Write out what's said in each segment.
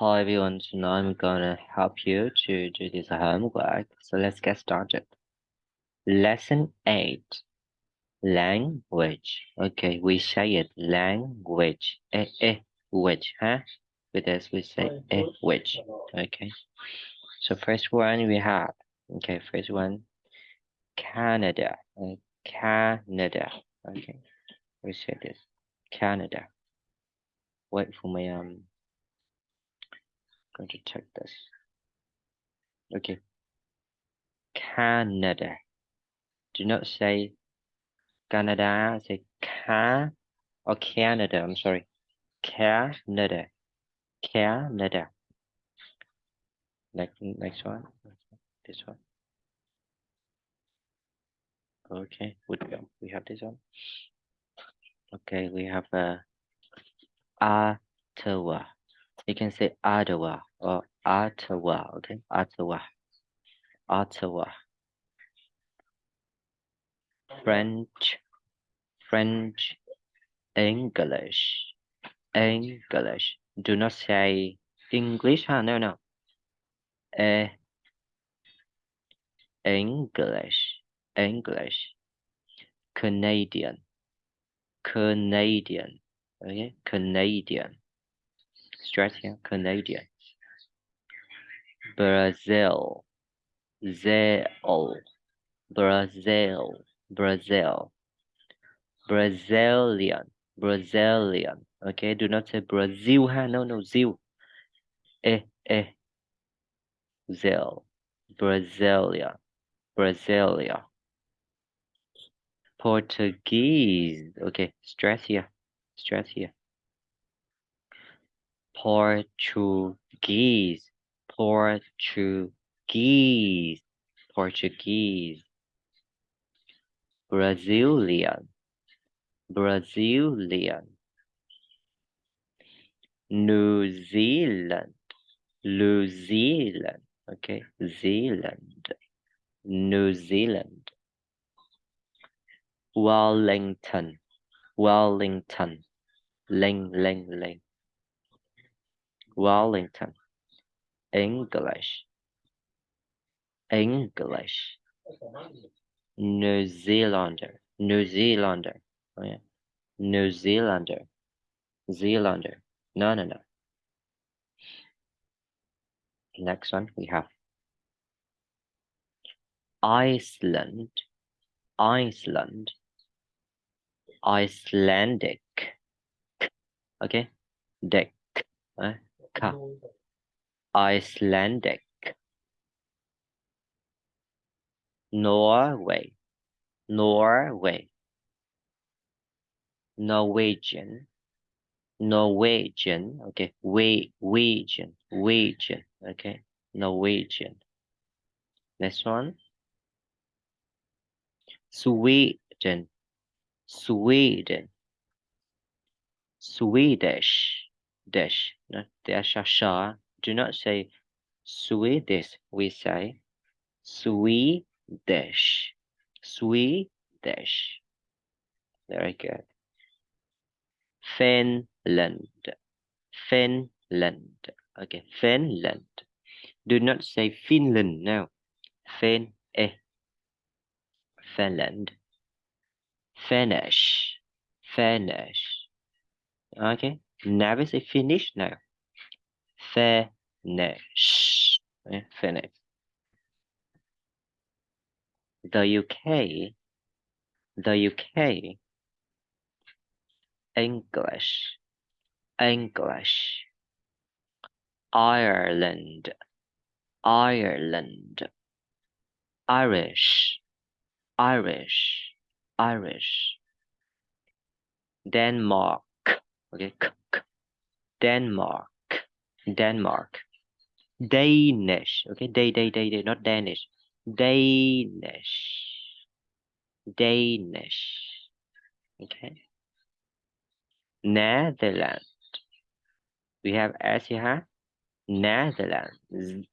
Hi everyone, so now I'm gonna help you to do this homework. So let's get started. Lesson 8 Language. Okay, we say it language. Eh, eh, which, huh? With this we say eh, which. Okay. So first one we have. Okay, first one Canada. Uh, Canada. Okay. We say this. Canada. Wait for my um going to check this. Okay. Canada. Do not say Canada, say Ca or Canada. I'm sorry. Canada. Canada. Next, next one. This one. Okay. We have this one. Okay, we have uh, Ottawa. You can say Ottawa or Ottawa. Okay, Ottawa. Ottawa. French, French, English, English. Do not say English, huh? No, no. Uh, English, English. Canadian, Canadian. Okay, Canadian. Stress here, Canadian. Brazil, Zell, Brazil. Brazil, Brazilian, Brazilian. Okay, do not say Brazil, huh? No, no, Zil. Eh, eh. Zil. Portuguese. Okay, stress here, stress here. Portuguese, Portuguese, Portuguese. Brazilian, Brazilian, New Zealand, New Zealand, okay, Zealand, New Zealand, Wellington, Wellington, Ling, Ling, Ling, Wellington, English, English, New Zealander, New Zealander, oh yeah, New Zealander, Zealander, no, no, no. Next one we have. Iceland, Iceland, Icelandic, okay, deck, uh, ka, Icelandic, Norway, Norway, Norwegian, Norwegian, okay, we, Norwegian, Norwegian, okay, Norwegian. Next one, Sweden, Sweden, Swedish, dash, not dash. Do not say Swedish, we say Swedish, Swedish. Very good. Finland, Finland. Okay, Finland. Do not say Finland, no. Fin, eh. Finland. Finish, finish. Okay, never say finish, no. Finish, finish. The UK, the UK, English, English, Ireland, Ireland, Irish, Irish, Irish, Denmark, okay. Denmark, Denmark, Danish, okay, day, day, day, day, not Danish, Danish, Danish, okay. Netherlands. We have S here. Netherlands.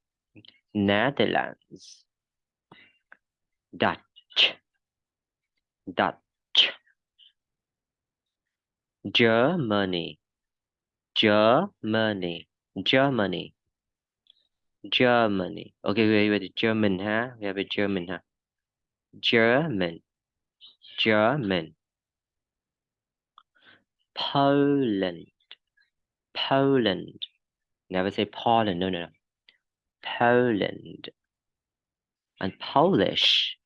Netherlands. Dutch. Dutch. Germany. Germany. Germany. Germany. Okay, wait, wait, German, huh? We have a German, huh? German. German. Poland. Poland. Never say Poland, no, no, no. Poland. And Polish.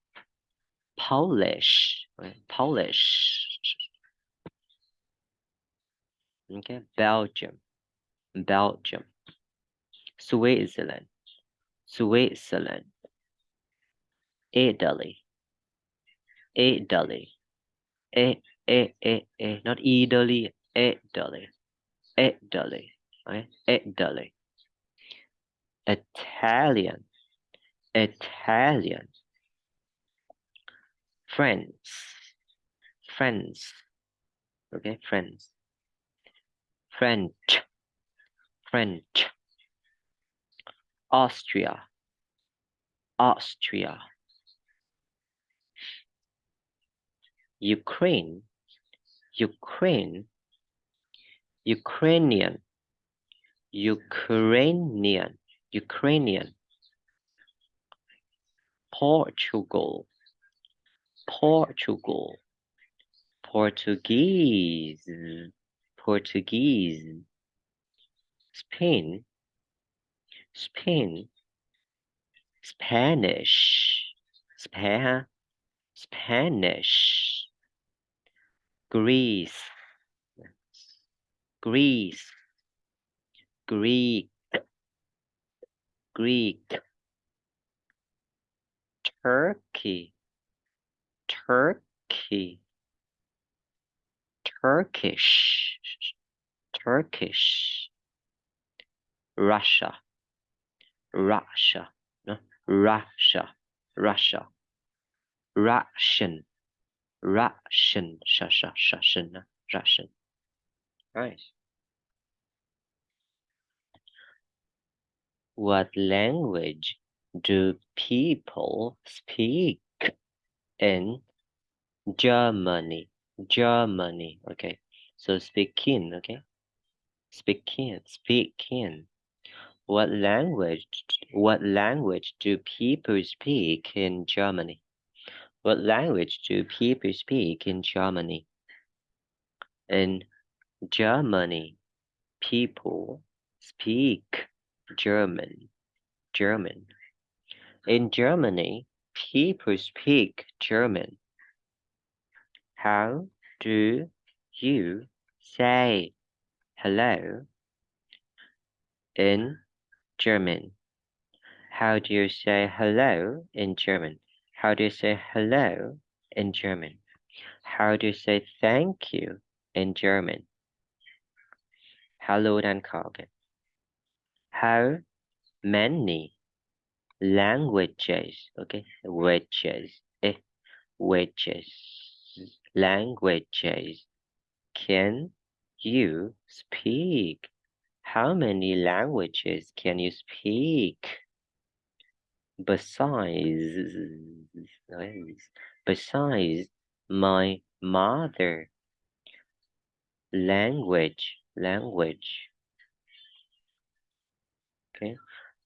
Polish. Polish. Okay, Belgium. Belgium. Switzerland. Switzerland. Italy. Italy. E, e, e, e, not Italy, Italy. Italy. Okay, Italy. Italian. Italian. France. France. Okay, France. French. French. Austria. Austria. Ukraine. Ukraine. Ukrainian. Ukrainian. Ukrainian. Portugal. Portugal. Portuguese. Portuguese. Spain. Spain. Spanish. Spa Spanish. Greece. Greece. Greek. Greek. Turkey. Turkey. Turkish. Turkish. Russia. Russia. No? Russia. Russia. Russian. Russian. Shasha. Shashan. Russian. Nice. What language do people speak in Germany? Germany. Okay. So speaking. Okay. Speaking. Speaking. What language? What language do people speak in Germany? What language do people speak in Germany? In Germany, people speak German. German. In Germany, people speak German. How do you say hello in German? How do you say hello in German? How do you say hello in German? How do you say thank you in German? Hello dan Kogan. How many languages, okay, wedges, eh, wedges, languages can you speak? How many languages can you speak? Besides, besides my mother language, language. Okay.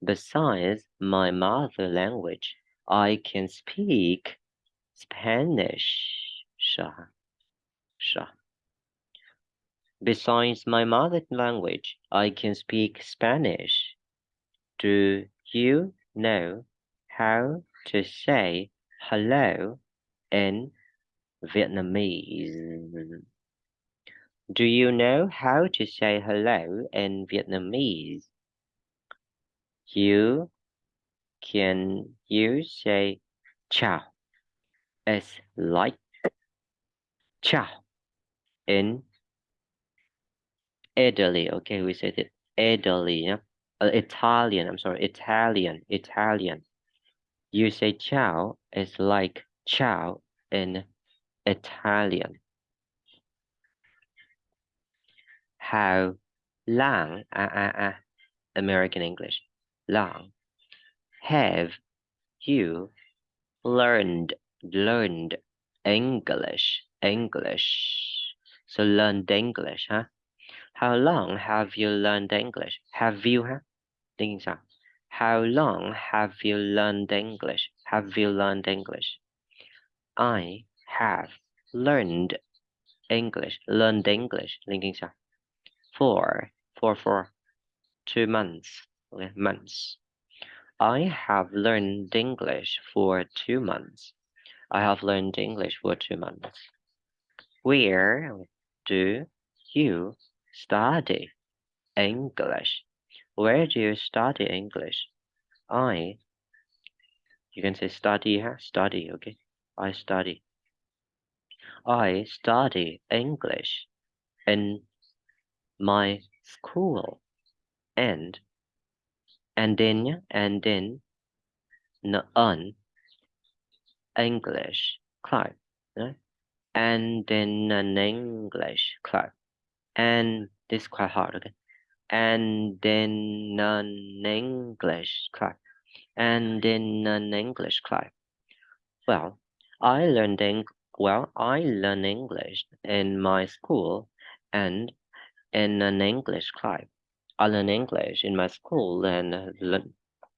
Besides my mother language, I can speak Spanish. Sha. Besides my mother language, I can speak Spanish. Do you know how to say hello in Vietnamese? Do you know how to say hello in Vietnamese? You can you say ciao as like ciao in Italy. Okay, we said it Italy. Yeah? Uh, Italian. I'm sorry, Italian. Italian. You say ciao is like ciao in Italian. How long? Ah ah ah. American English. Long. Have you learned learned English? English. So learned English, huh? How long have you learned English? Have you ha? Tiếng sao? How long have you learned English? Have you learned English? I have learned English. Learned English. For, for, for two months. Okay, months. I have learned English for two months. I have learned English for two months. Where do you study English? Where do you study English? I, you can say study, study, okay? I study. I study English in my school and and then and then an English club right? and then an English club and this is quite hard okay and then an English class and then an English class well I learned Eng well I learned English in my school and in an English class I learn English in my school and learn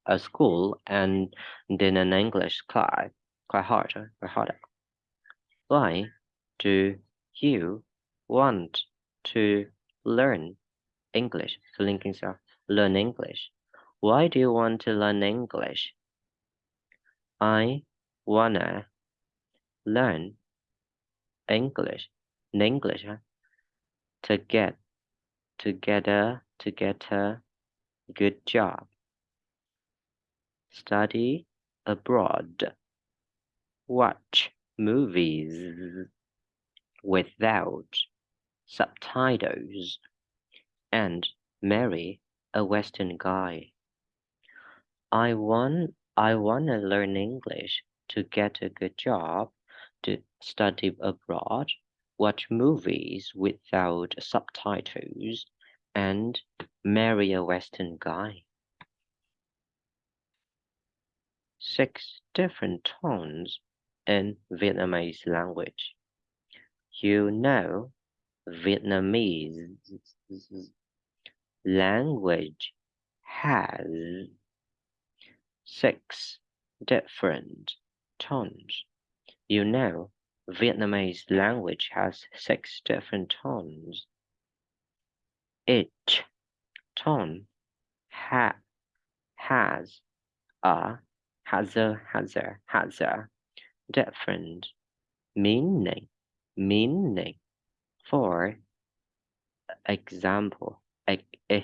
a school and then an English class. Quite hard, quite hard. Why do you want to learn English? So linking self, learn English. Why do you want to learn English? I wanna learn English. English, huh? To get together to get a good job. Study abroad. Watch movies without subtitles and marry a Western guy. I want I want to learn English to get a good job, to study abroad, watch movies without subtitles, and marry a Western guy. Six different tones in Vietnamese language. You know, Vietnamese language has six different tones. You know, Vietnamese language has six different tones each tone ha has a has a has a has a different meaning meaning for example ek, eh,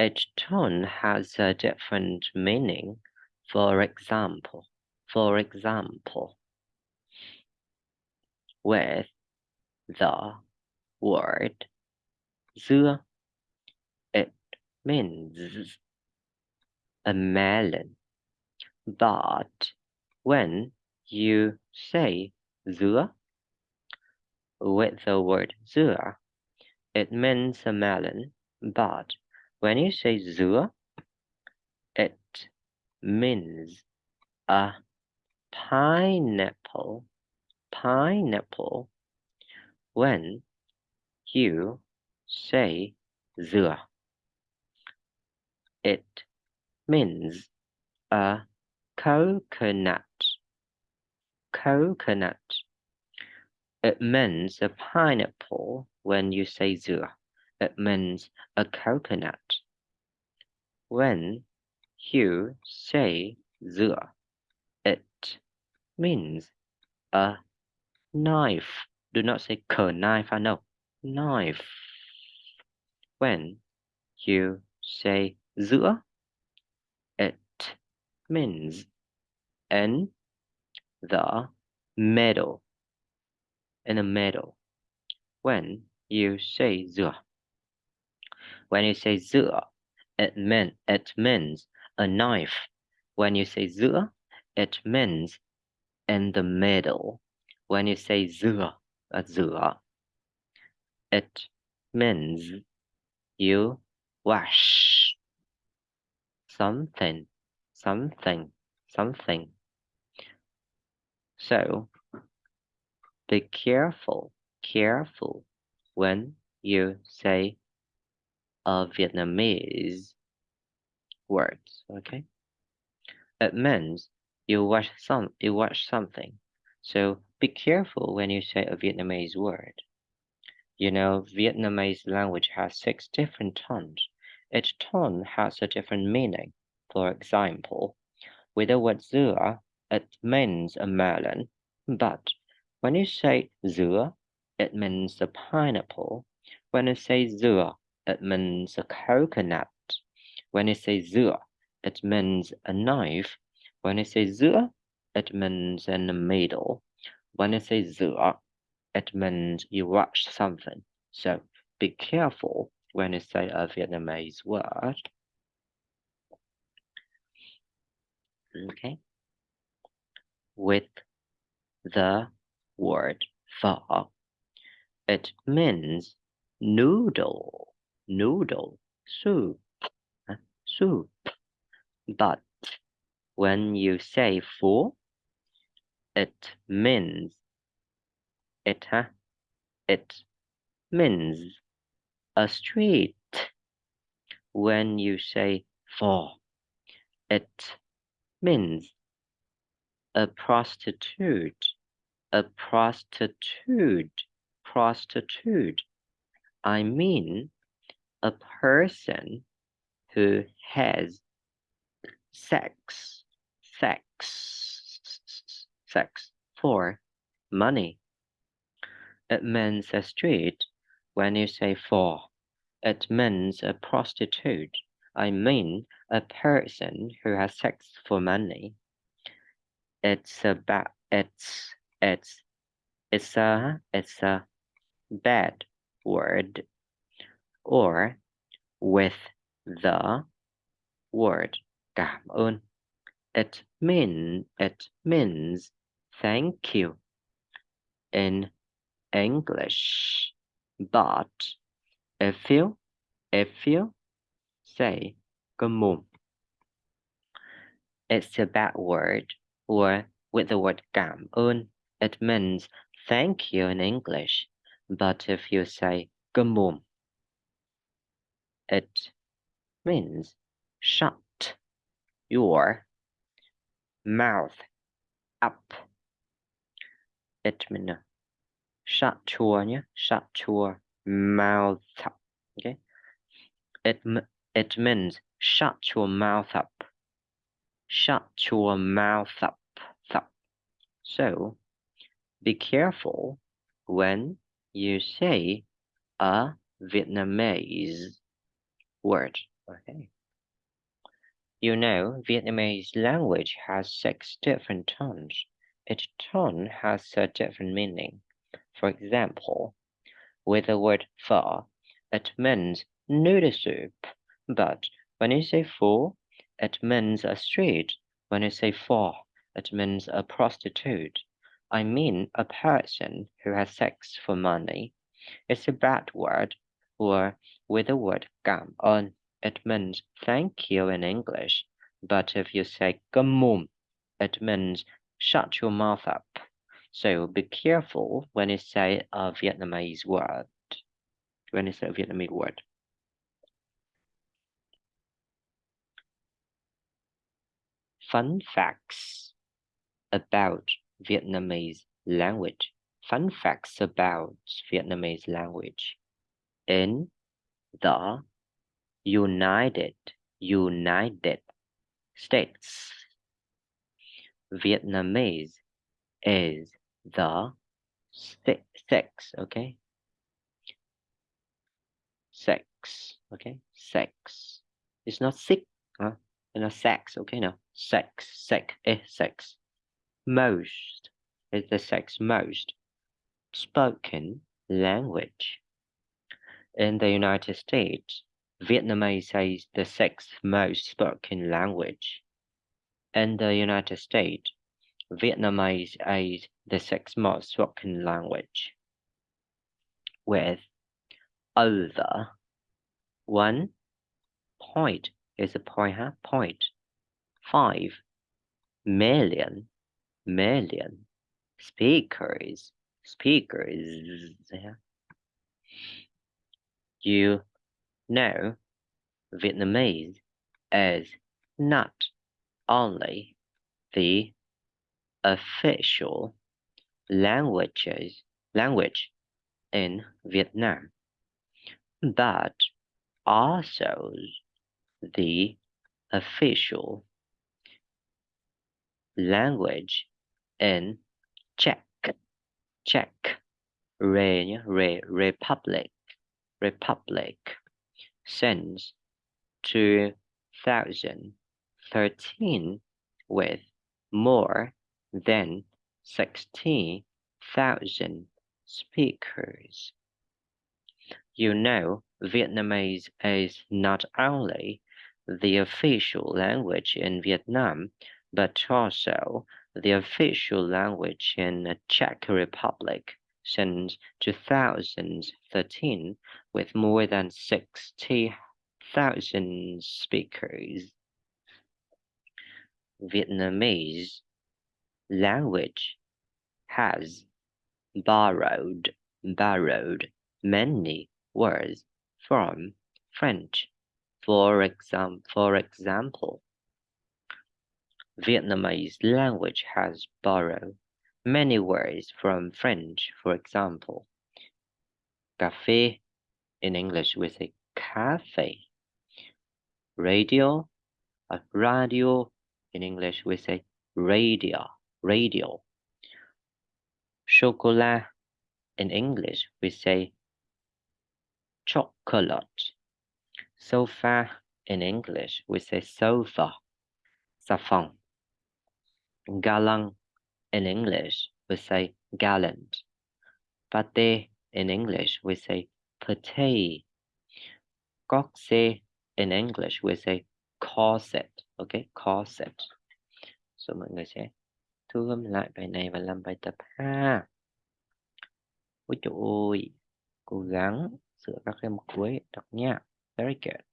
each tone has a different meaning for example for example with the word dưa. It means a melon. But when you say dưa with the word dưa, it means a melon. But when you say dưa, it means a pineapple. Pineapple when you say dừa. It means a coconut. Coconut. It means a pineapple when you say dừa. It means a coconut. When you say dừa, it means a knife. Do not say knife, I know. Knife. When you say giữa, it means in the middle. In the middle. When you say giữa. When you say giữa, it mean it means a knife. When you say giữa, it means in the middle. When you say giữa, Azura. It means you wash something, something, something. So be careful careful when you say a Vietnamese words. Okay, it means you watch some you watch something. So be careful when you say a Vietnamese word. You know, Vietnamese language has six different tones. Each tone has a different meaning. For example, with the word dưa, it means a melon, but when you say dưa, it means a pineapple. When you say dưa, it means a coconut. When you say dưa, it means a knife. When you say dưa, it means in the middle. When you say dưa, it means you watch something. So be careful when you say a Vietnamese word. Okay. With the word pho, it means noodle, noodle, soup, uh, soup. But when you say pho, it means it, huh? It means a street. When you say pho, it means a prostitute, a prostitute, prostitute. I mean a person who has sex, sex, sex for money. It means a street when you say for. It means a prostitute. I mean a person who has sex for money. It's about it's it's it's a it's a bad word or with the word cảm ơn. It mean it means thank you in English. But if you if you say on, it's a bad word or with the word cảm ơn, it means thank you in English. But if you say on, it means shut your mouth up. It means shut your shut your mouth up. Okay, it it means shut your mouth up. Shut your mouth up. So be careful when you say a Vietnamese word. Okay. You know, Vietnamese language has six different tones. Each tone has a different meaning. For example, with the word pho, it means noodle soup, but when you say pho, it means a street. When you say pho, it means a prostitute. I mean a person who has sex for money. It's a bad word, or with the word cảm ơn, it means thank you in English. But if you say on, it means shut your mouth up. So be careful when you say a Vietnamese word. When you say a Vietnamese word. Fun facts about Vietnamese language. Fun facts about Vietnamese language. In the United United States, Vietnamese is the sex, okay? Sex, okay? Sex. It's not sick, huh? It's not sex, okay? No, sex, sex, eh, sex. Most is the sex most spoken language. In the United States, Vietnamese is the sixth most spoken language. In the United States, Vietnamese is the sixth most spoken language, with over one point is a point, point five million million speakers speakers. You know, Vietnamese is not only the official languages language in Vietnam, but also the official language in Czech, Czech, Re, Re, Republic, Republic, since 2013 with more than 60,000 speakers. You know, Vietnamese is not only the official language in Vietnam, but also the official language in the Czech Republic since 2013 with more than 60,000 speakers. Vietnamese language has borrowed borrowed many words from French. For exam for example, Vietnamese language has borrowed many words from French. For example, cafe in English we say cafe. Radio, uh, radio in English we say radio, radio. Chocolat in English we say chocolate. Sofa in English we say sofa. Safon. Galang in English we say gallant. Pate in English we say pate. Coxe in English we say corset. Okay, corset. So mọi người sẽ thu gom lại bài này và làm bài tập ha. Ôi trời ơi, cố gắng sửa các em cuối đọc nha. Very good.